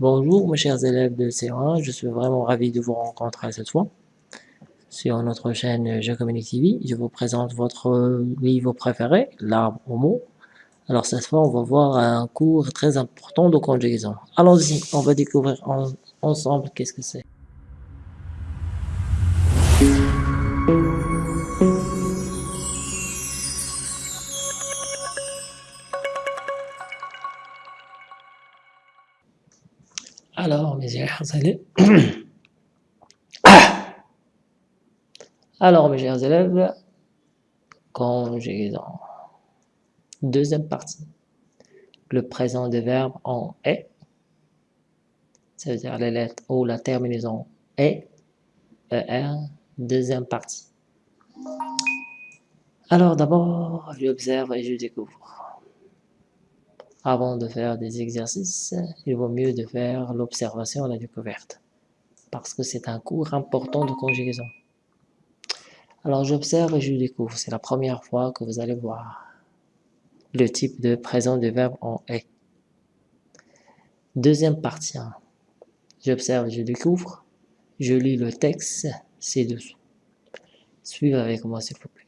Bonjour mes chers élèves de C1, je suis vraiment ravi de vous rencontrer cette fois sur notre chaîne Jacomini TV. Je vous présente votre livre préféré, l'arbre au mot. Alors cette fois, on va voir un cours très important de conjugaison. Allons-y, on va découvrir ensemble qu'est-ce que c'est. Alors, mes chers élèves, alors mes chers élèves. Deuxième partie. Le présent des verbes en est, c'est-à-dire les lettres ou la terminaison est, er, deuxième partie. Alors d'abord, j'observe et je découvre. Avant de faire des exercices, il vaut mieux de faire l'observation et la découverte, parce que c'est un cours important de conjugaison. Alors j'observe et je découvre, c'est la première fois que vous allez voir le type de présent de verbe en « est ». Deuxième partie, hein. j'observe et je découvre, je lis le texte ci-dessous. Suivez avec moi s'il vous plaît.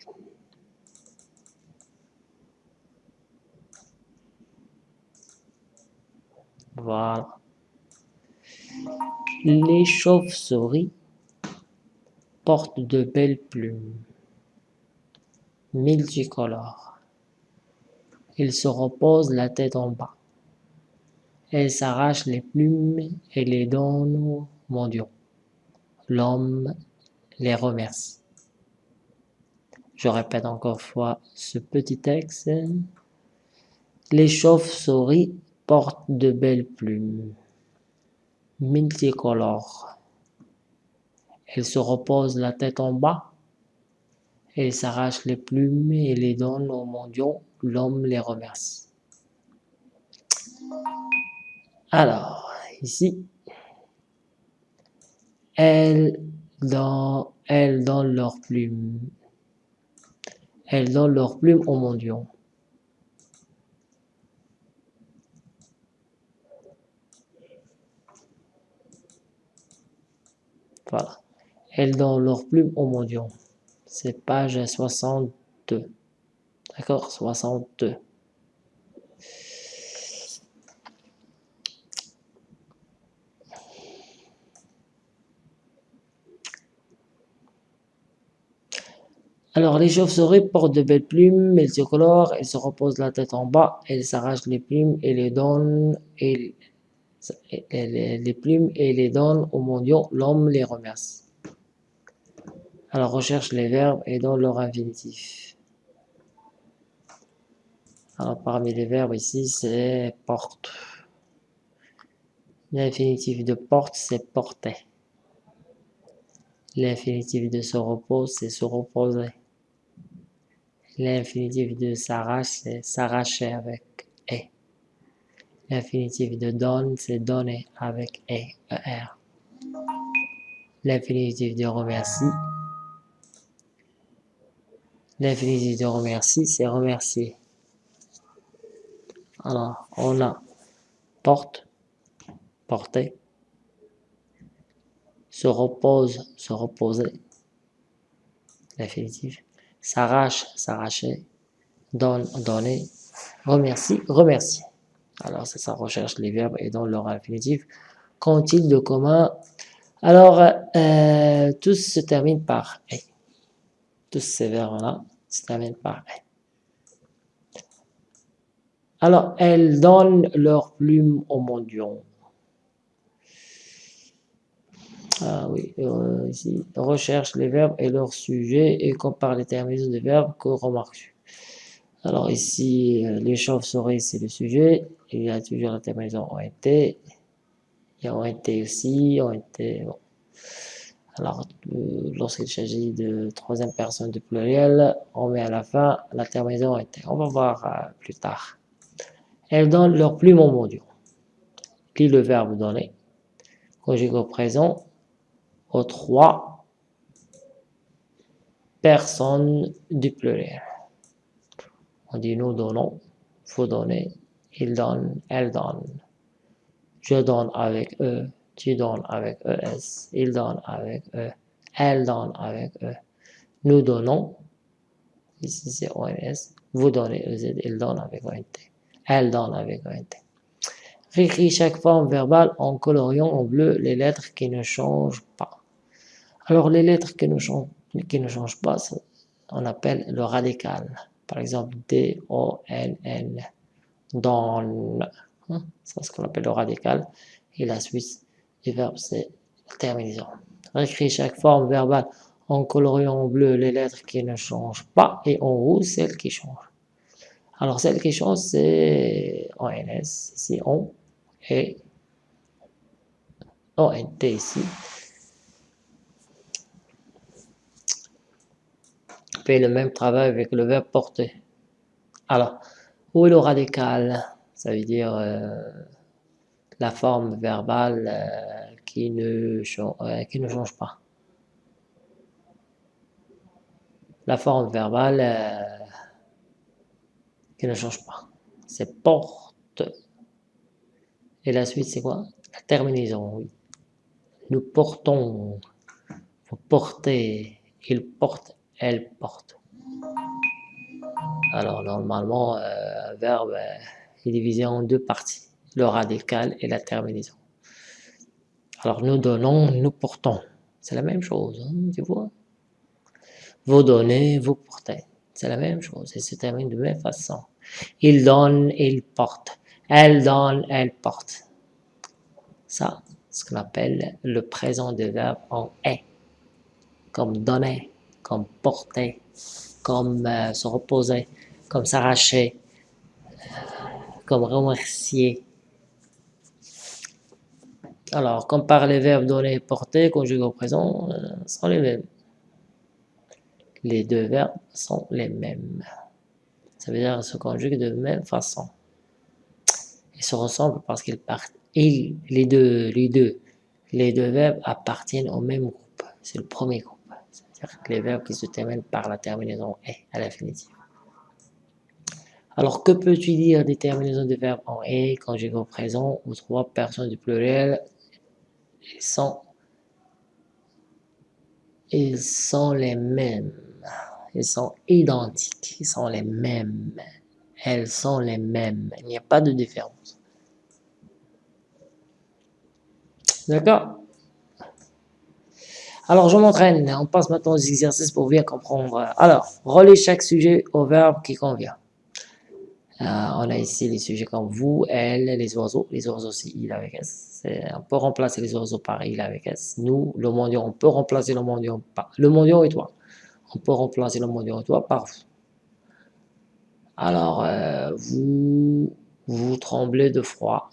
Voilà. Les chauves-souris portent de belles plumes, multicolores. Ils se reposent la tête en bas. Elles s'arrachent les plumes et les donnent aux mendiants. L'homme les remercie. Je répète encore fois ce petit texte. Les chauves-souris porte de belles plumes, multicolores. Elle se repose la tête en bas. Elle s'arrache les plumes et les donne aux mendiants. L'homme les remercie. Alors, ici, elles donnent, elles donnent leurs plumes. Elles donnent leurs plumes aux mendiants. Elles donnent leurs plumes aux mendiants. C'est page 62. D'accord? 62. Alors, les chauves-souris portent de belles plumes, elles se colorent, elles se reposent la tête en bas, elles s'arrachent les plumes et les donnent, les plumes et les donnent aux mendiants, l'homme les remercie. Alors recherche les verbes et dans leur infinitif. Alors parmi les verbes ici, c'est porte. L'infinitif de porte, c'est porter. L'infinitif de se repose, c'est se reposer. L'infinitif de s'arrache, c'est s'arracher avec. L'infinitif de donne, c'est donner avec E, ER. L'infinitif de remercie. L'infinitif de remercie, c'est remercier. Alors, on a porte, porter, se repose, se reposer, l'infinitif, s'arrache, s'arracher, donne, donner, remercie, remercier. Alors, c'est ça, recherche les verbes et dans leur infinitif. Qu'ont-ils de commun? Alors, euh, tous se terminent par « et ». Tous ces verbes-là se terminent par « et ». Alors, elles donnent leurs plumes aux mendiants. Ah oui, euh, ici, recherche les verbes et leurs sujets et compare les terminaisons des verbes que remarques alors ici, euh, les chauves-souris, c'est le sujet. Il y a toujours la terminaison ont. Il y a ont aussi, ont. Bon. Alors, euh, lorsqu'il s'agit de troisième personne du pluriel, on met à la fin la terminaison ont. On va voir euh, plus tard. Elles donnent leur plume au mondiaux. Qui le verbe donner? Conjugué au présent aux trois personnes du pluriel. On dit nous donnons, faut donner, il donne, elle donne. Je donne avec E. Tu donnes avec ES. Il donne avec E. Elle donne avec E. Nous donnons. Ici, c'est ONS. Vous donnez EZ. Il donne avec ONT. Elle donne avec ONT. Réécris chaque forme verbale en coloriant en bleu les lettres qui ne changent pas. Alors, les lettres qui ne changent, qui ne changent pas, on appelle le radical. Par exemple, D-O-N-N. Donne. Hein, c'est ce qu'on appelle le radical. Et la suite du verbe, c'est la terminaison. Réécris chaque forme verbale en coloriant en bleu les lettres qui ne changent pas et en rouge celles qui changent. Alors, celle qui change, c'est ONS, ici, on, et ONT ici. Fait le même travail avec le verbe porter. Alors, où est le radical? Ça veut dire euh, la forme verbale euh, qui, ne euh, qui ne change pas. La forme verbale qui ne change pas. C'est porte. Et la suite, c'est quoi? La terminaison, oui. Nous portons. Vous portez. Il porte. Elle porte. Alors, normalement, euh, un verbe est divisé en deux parties. Le radical et la terminaison. Alors, nous donnons, nous portons. C'est la même chose, hein, tu vois. Vous donnez, vous portez. C'est la même chose et se termine de la même façon. Il donne, il porte. Elle donne, elle porte. Ça, ce qu'on appelle le présent de verbe en est. Comme donner, comme porter, comme euh, se reposer, comme s'arracher, comme remercier. Alors, comme par les verbes donner, porter, conjugués au présent, euh, sont les mêmes les deux verbes sont les mêmes. Ça veut dire se conjuguent de même façon. Ils se ressemblent parce qu'ils partent. les deux, les deux, les deux verbes appartiennent au même groupe. C'est le premier groupe. C'est-à-dire les verbes qui se terminent par la terminaison « est » à l'infinitif. Alors, que peux-tu dire des terminaisons de verbes en « est » conjuguées au présent ou trois personnes du pluriel sont, ils sont les mêmes? Ils sont identiques, ils sont les mêmes. Elles sont les mêmes. Il n'y a pas de différence. D'accord? Alors, je m'entraîne. On passe maintenant aux exercices pour bien comprendre. Alors, relis chaque sujet au verbe qui convient. Euh, on a ici les sujets comme vous, elle, les oiseaux. Les oiseaux, c'est il avec S. On peut remplacer les oiseaux par il avec S. Nous, le mondial, on peut remplacer le mondial par le mondial et toi on peut remplacer le mot du par vous. Alors, euh, vous, vous tremblez de froid.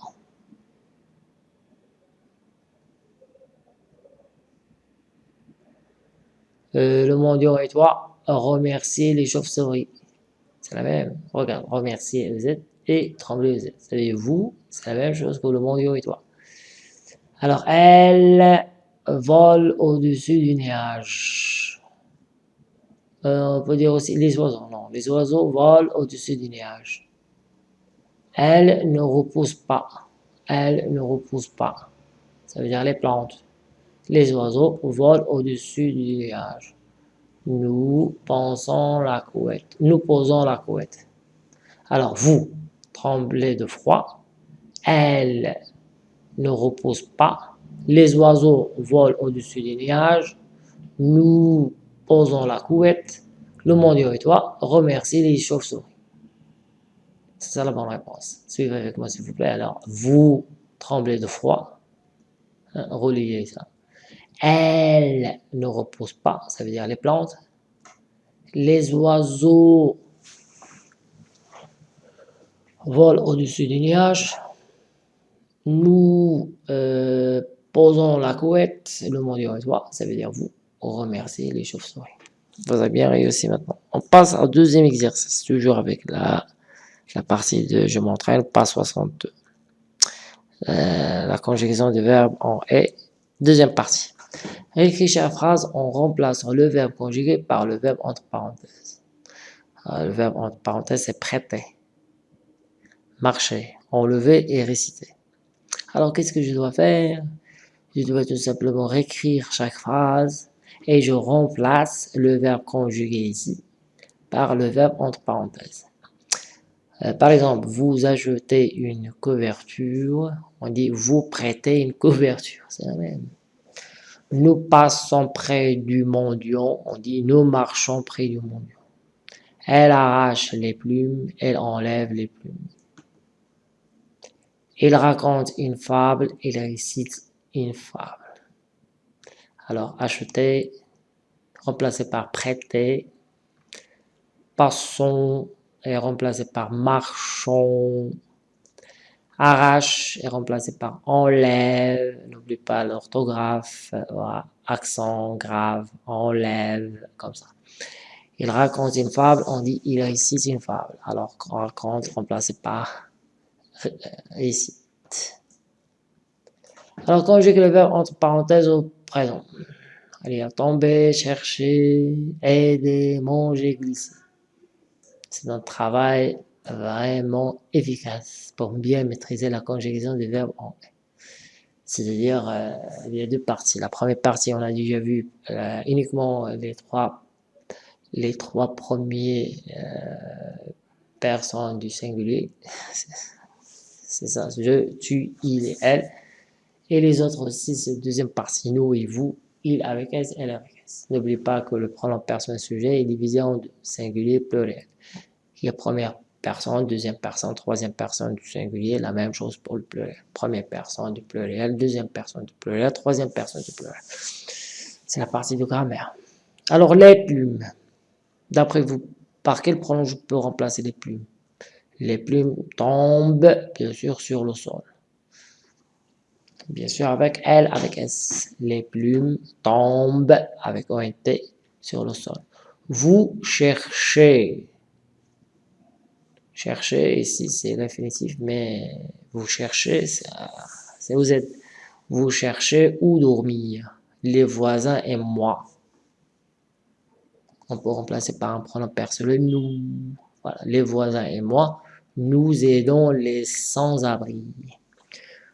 Euh, le mondial et toi, remercier les chauves-souris. C'est la même. Regarde, remercier Z et trembler Z. C'est vous, c'est la même chose que le mondial et toi. Alors, elle vole au-dessus du nuage. Euh, on peut dire aussi les oiseaux. Non, les oiseaux volent au-dessus du nuage. Elle ne repousse pas. Elle ne repousse pas. Ça veut dire les plantes. Les oiseaux volent au-dessus du nuage. Nous pensons la couette. Nous posons la couette. Alors vous, tremblez de froid. Elle ne repousse pas. Les oiseaux volent au-dessus du nuage. Nous posons la couette, le mondial et toi, remercie les chauves-souris. C'est ça la bonne réponse. Suivez avec moi s'il vous plaît. Alors, vous tremblez de froid. Hein, reliez ça. Elle ne repose pas, ça veut dire les plantes. Les oiseaux volent au-dessus du nuage. Nous euh, posons la couette, le et toi, ça veut dire vous remercier les chauves-souris. Vous avez bien réussi maintenant. On passe au deuxième exercice, toujours avec la, partie de je m'entraîne, pas 62. Euh, la conjugaison du verbe en est. Deuxième partie. Écris chaque phrase en remplaçant le verbe conjugué par le verbe entre parenthèses. Euh, le verbe entre parenthèses, c'est prêter, marcher, enlever et réciter. Alors, qu'est-ce que je dois faire? Je dois tout simplement réécrire chaque phrase et je remplace le verbe conjugué ici par le verbe entre parenthèses. Euh, par exemple, vous ajoutez une couverture, on dit vous prêtez une couverture, c'est la même. Nous passons près du mendiant, on dit nous marchons près du mendiant. Elle arrache les plumes, elle enlève les plumes. Il raconte une fable, il récite une fable. Alors, acheter, remplacé par prêter. Passons est remplacé par marchons. Arrache est remplacé par enlève. N'oublie pas l'orthographe, accent grave, enlève, comme ça. Il raconte une fable, on dit il récite une fable. Alors, raconte remplacé par récite. Alors, quand j'ai le verbe entre parenthèses au présent, allez, tomber, chercher, aider, manger, glisser. C'est un travail vraiment efficace pour bien maîtriser la conjugaison des verbes en C'est-à-dire, euh, il y a deux parties. La première partie, on a déjà vu euh, uniquement les trois, les trois premiers euh, personnes du singulier. C'est ça, je, tu, il et elle. Et les autres aussi, c'est deuxième partie, nous et vous, il avec S, elle avec S. N'oubliez pas que le pronom personne sujet est divisé en deux, singulier, pluriel. Il y a première personne, deuxième personne, troisième personne du singulier, la même chose pour le pluriel. Première personne du pluriel, deuxième personne du pluriel, troisième personne du pluriel. C'est la partie de grammaire. Alors, les plumes. D'après vous, par quel pronom je peux remplacer les plumes? Les plumes tombent, bien sûr, sur le sol. Bien sûr, avec L, avec S. Les plumes tombent avec ONT sur le sol. Vous cherchez. Cherchez, ici c'est l'infinitif, mais vous cherchez, c'est vous êtes. Vous cherchez où dormir. Les voisins et moi. On peut remplacer par un pronom personnel nous. Les voisins et moi, nous aidons les sans-abri.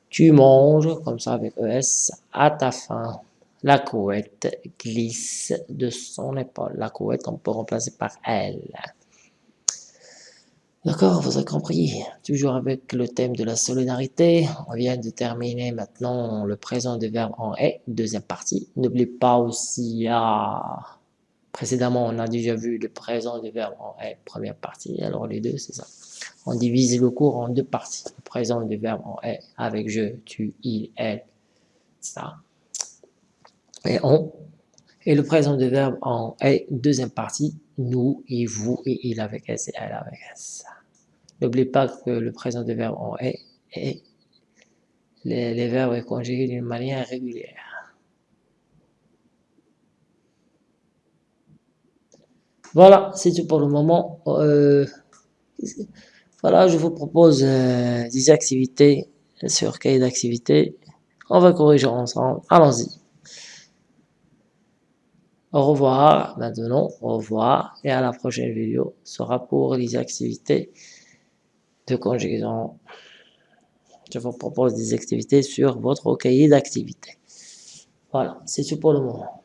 Tu manges, comme ça avec ES, à ta faim. La couette glisse de son épaule. La couette, on peut remplacer par elle. D'accord, vous avez compris. Toujours avec le thème de la solidarité. On vient de terminer maintenant le présent du verbe en est, deuxième partie. N'oubliez pas aussi à... Précédemment, on a déjà vu le présent du verbe en est, première partie. Alors les deux, c'est ça. On divise le cours en deux parties. Le présent du verbe en est avec je, tu, il, elle, ça. Et on. Et le présent du verbe en est, deuxième partie, nous et vous et il avec s et elle avec s. N'oubliez pas que le présent du verbe en est et les, les verbes est conjugué d'une manière régulière. Voilà, c'est tout pour le moment. Euh, voilà, je vous propose euh, des activités sur cahier d'activités? On va corriger ensemble. Allons-y. Au revoir maintenant, au revoir et à la prochaine vidéo sera pour les activités de conjugaison. Je vous propose des activités sur votre cahier d'activités. Voilà, c'est tout pour le moment.